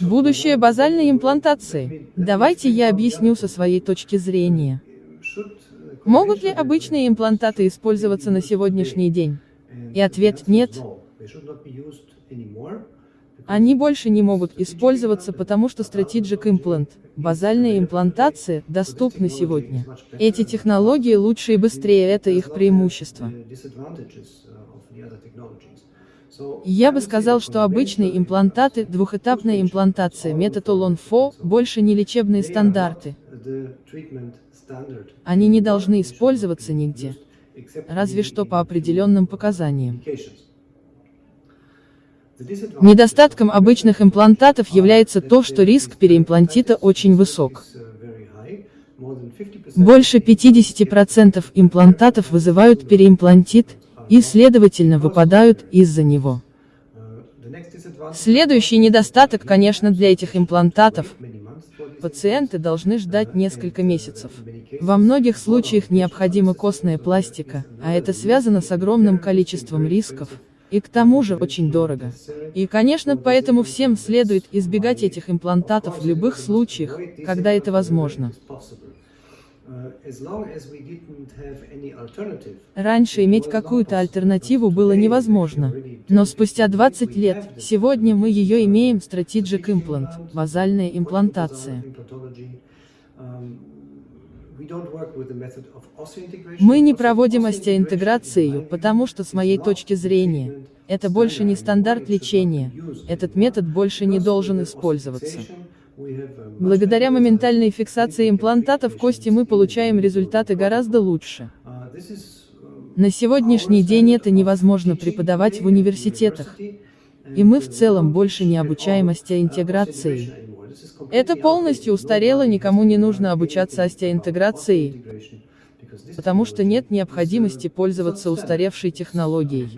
Будущее базальной имплантации. Давайте я объясню со своей точки зрения. Могут ли обычные имплантаты использоваться на сегодняшний день? И ответ – нет. Они больше не могут использоваться, потому что Strategic Implant, базальная имплантация, доступны сегодня. Эти технологии лучше и быстрее, это их преимущество. Я бы сказал, что обычные имплантаты, двухэтапная имплантация, метод Олон-Фо, больше не лечебные стандарты. Они не должны использоваться нигде, разве что по определенным показаниям. Недостатком обычных имплантатов является то, что риск переимплантита очень высок. Больше 50% имплантатов вызывают переимплантит, и, следовательно, выпадают из-за него. Следующий недостаток, конечно, для этих имплантатов. Пациенты должны ждать несколько месяцев. Во многих случаях необходима костная пластика, а это связано с огромным количеством рисков, и к тому же очень дорого. И, конечно, поэтому всем следует избегать этих имплантатов в любых случаях, когда это возможно. Раньше иметь какую-то альтернативу было невозможно. Но спустя 20 лет, сегодня мы ее имеем Strategic Implant, базальная имплантация. Мы не проводим остеоинтеграцию, потому что с моей точки зрения, это больше не стандарт лечения, этот метод больше не должен использоваться. Благодаря моментальной фиксации имплантатов кости мы получаем результаты гораздо лучше. На сегодняшний день это невозможно преподавать в университетах. И мы в целом больше не обучаем остеоинтеграции. Это полностью устарело, никому не нужно обучаться остеоинтеграции, потому что нет необходимости пользоваться устаревшей технологией.